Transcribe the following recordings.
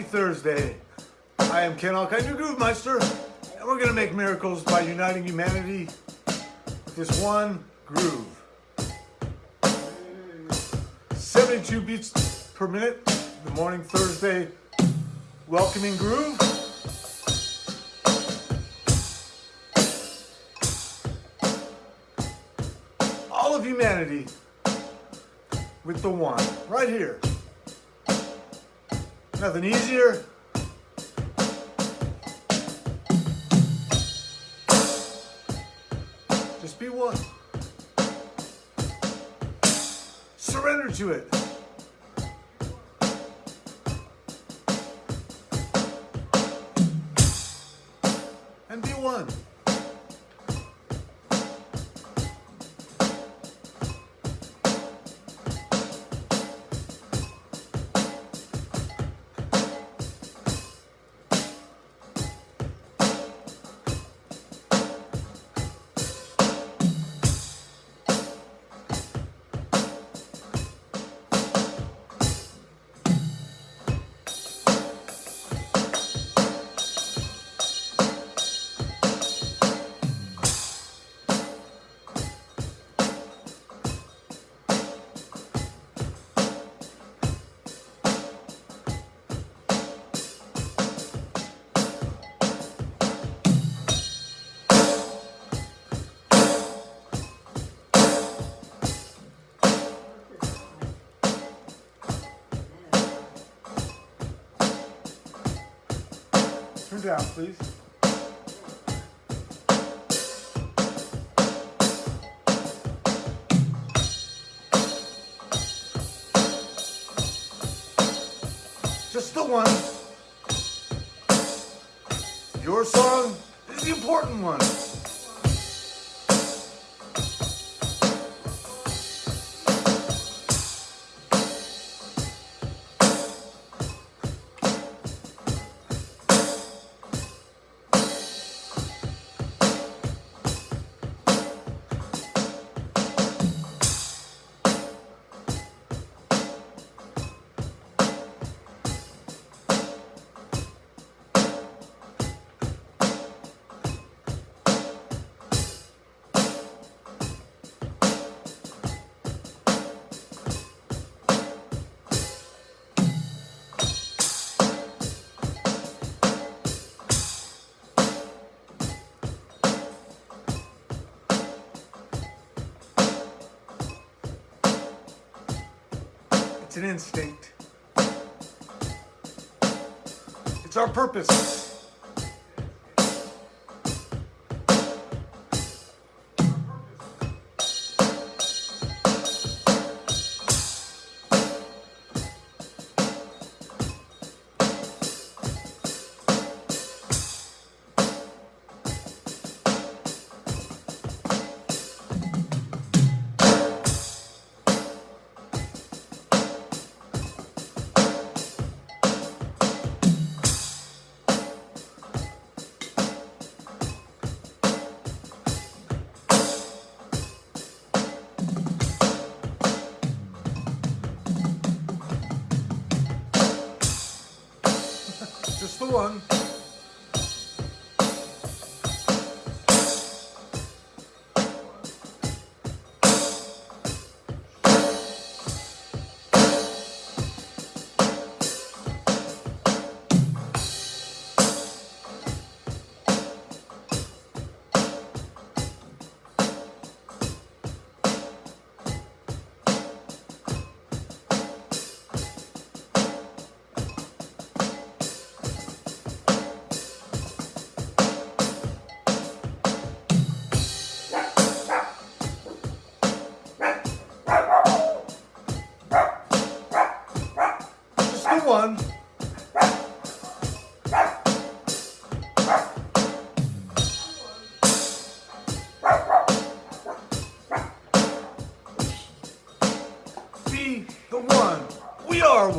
Happy Thursday. I am Ken Alkine, your Groove Meister, and we're gonna make miracles by uniting humanity with this one groove. 72 beats per minute, the morning Thursday welcoming groove. All of humanity with the one, right here. Nothing easier. Just be one. Surrender to it. Turn down, please. Just the one. Your song is the important one. It's an instinct. It's our purpose. One.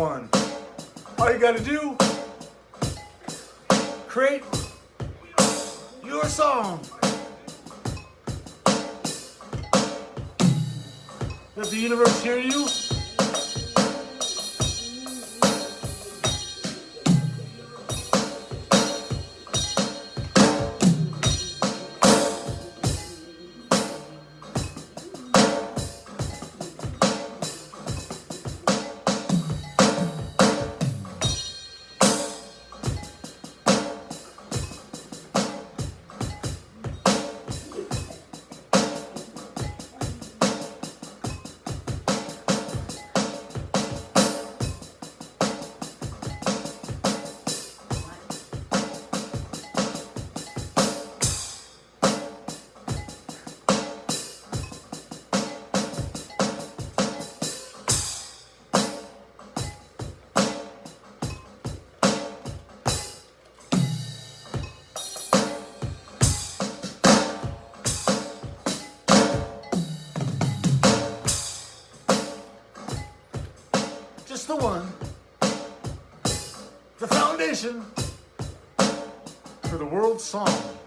One. All you gotta do, create your song. Let the universe hear you. The one, the foundation for the world's song.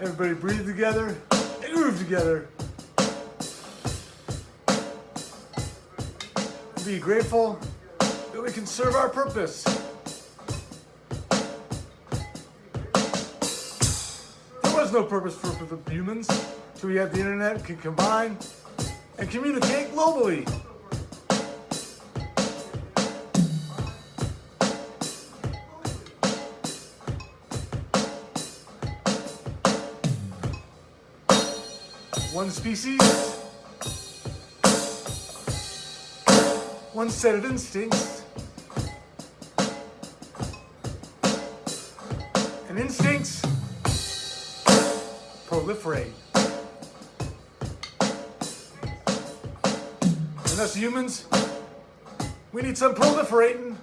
Everybody breathe together and groove together. Be grateful that we can serve our purpose. There was no purpose for, the humans, so we had the internet, can combine and communicate globally. One species, one set of instincts, and instincts proliferate. And us humans, we need some proliferating.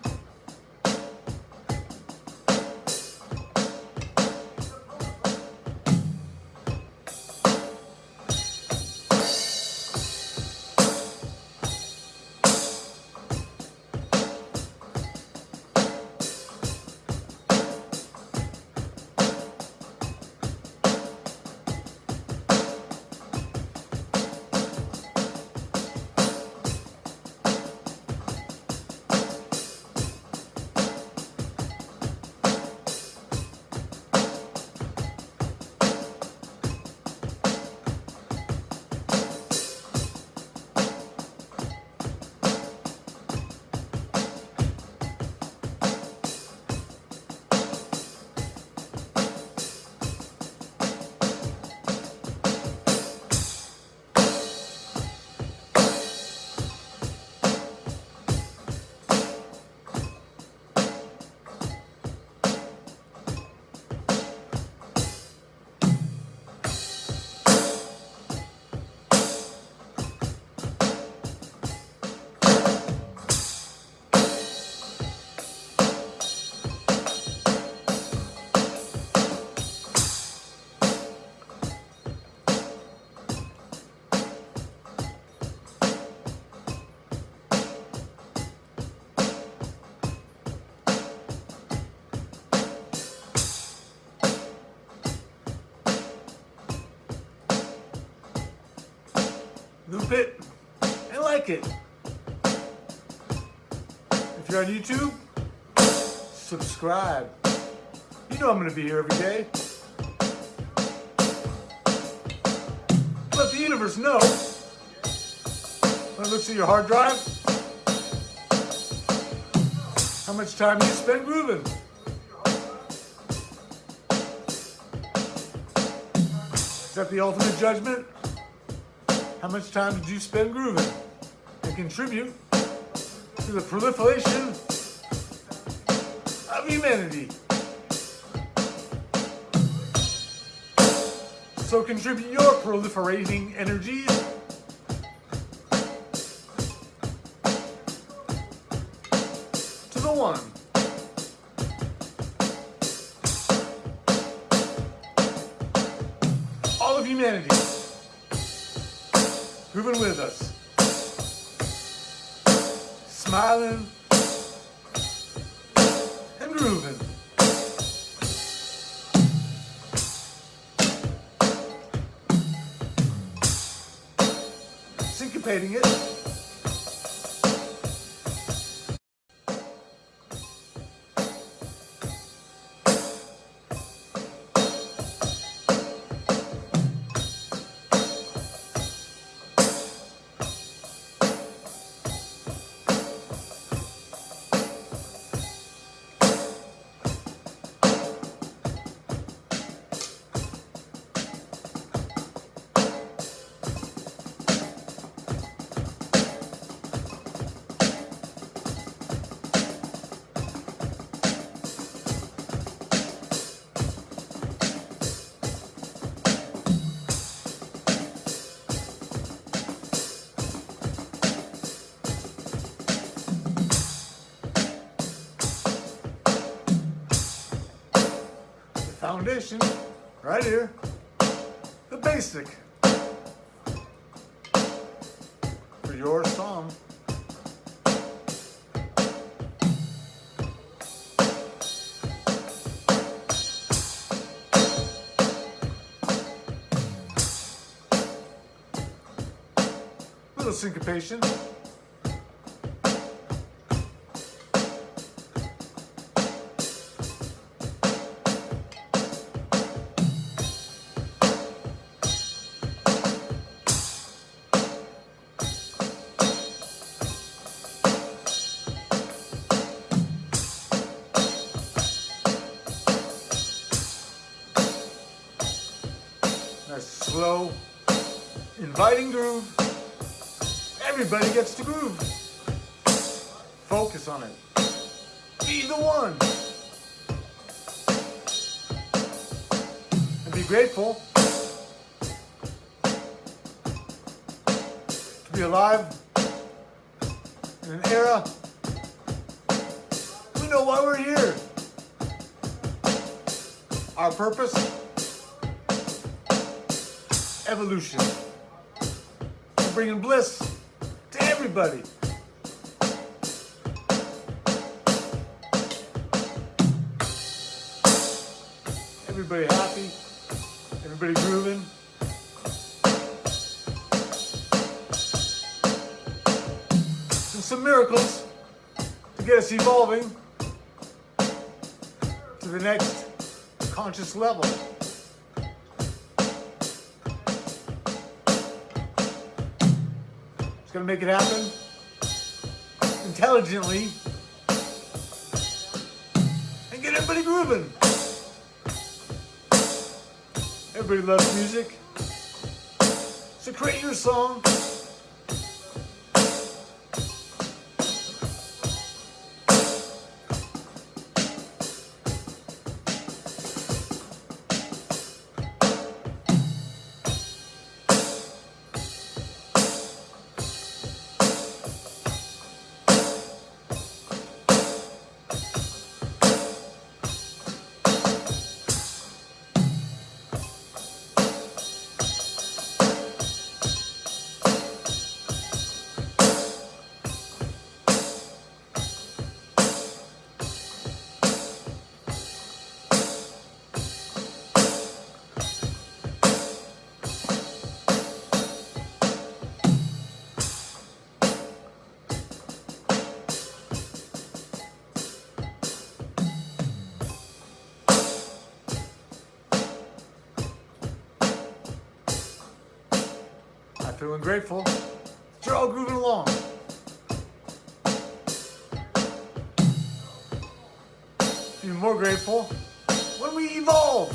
Loop it, and like it. If you're on YouTube, subscribe. You know I'm going to be here every day. Let the universe know. When it looks at your hard drive, how much time you spend grooving. Is that the ultimate judgment? How much time did you spend grooving and contribute to the proliferation of humanity? So contribute your proliferating energies to the one. All of humanity grooving with us, smiling and grooving. Syncopating it. Foundation right here, the basic for your song. Little syncopation. Slow, inviting groove. Everybody gets to groove. Focus on it. Be the one. And be grateful to be alive in an era we know why we're here. Our purpose evolution. And bringing bliss to everybody. Everybody happy, everybody grooving. And some miracles to get us evolving to the next conscious level. Gonna make it happen intelligently and get everybody grooving. Everybody loves music. So create your song. Feeling grateful. You're all grooving along. Even more grateful when we evolve.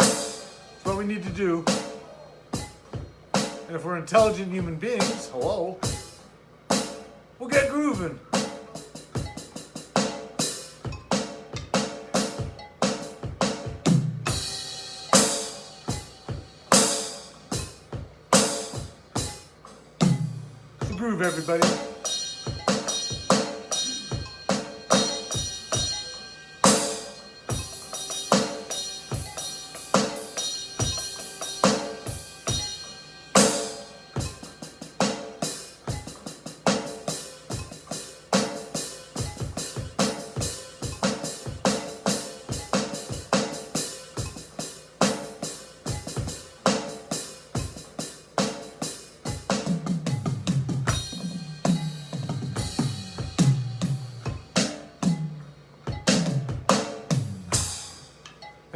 It's what we need to do. And if we're intelligent human beings, hello, we'll get grooving. Groove, everybody.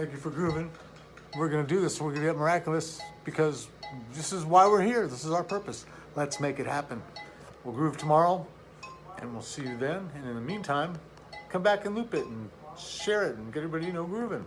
Thank you for grooving. We're gonna do this. We're gonna get miraculous because this is why we're here. This is our purpose. Let's make it happen. We'll groove tomorrow, and we'll see you then. And in the meantime, come back and loop it and share it and get everybody you know grooving.